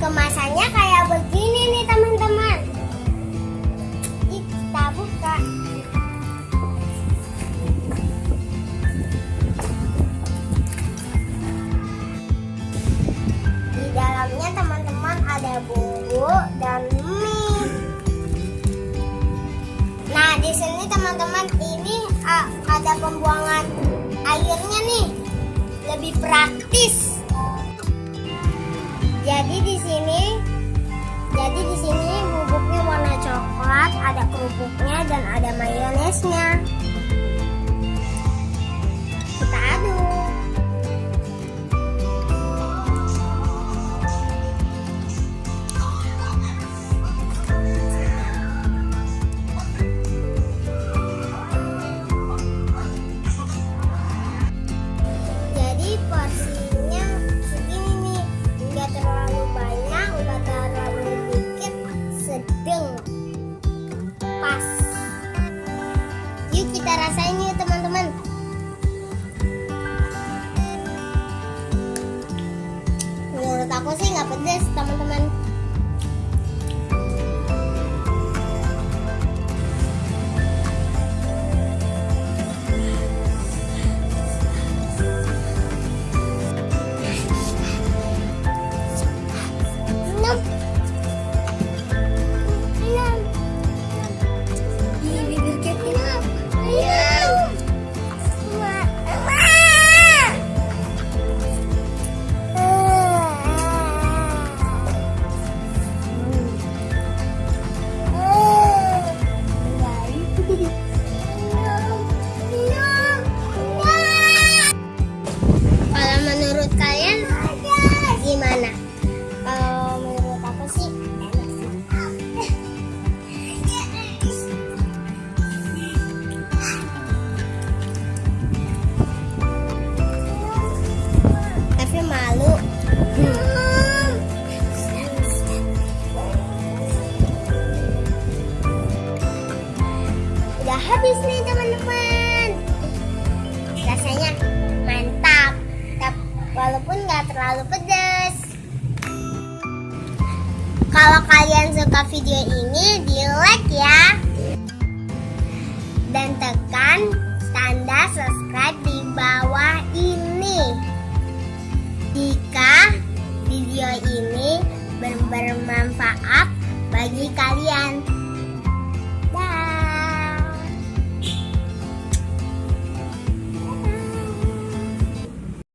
Kemasannya kayak begini nih teman-teman. Kita buka. Di dalamnya teman-teman ada bumbu dan mie. Nah, di sini teman-teman ini ah, ada pembuangan airnya nih. Lebih praktis. Kerupuknya dan ada mayonesnya. Yuk kita rasain yuk teman-teman. Menurut aku sih nggak pedes teman-teman. Habis nih teman-teman. Rasanya mantap. Tap- Walaupun nggak terlalu pedas. Kalau kalian suka video ini, di like ya. Dan tekan tanda subscribe di bawah ini. Jika video ini ber- bermanfaat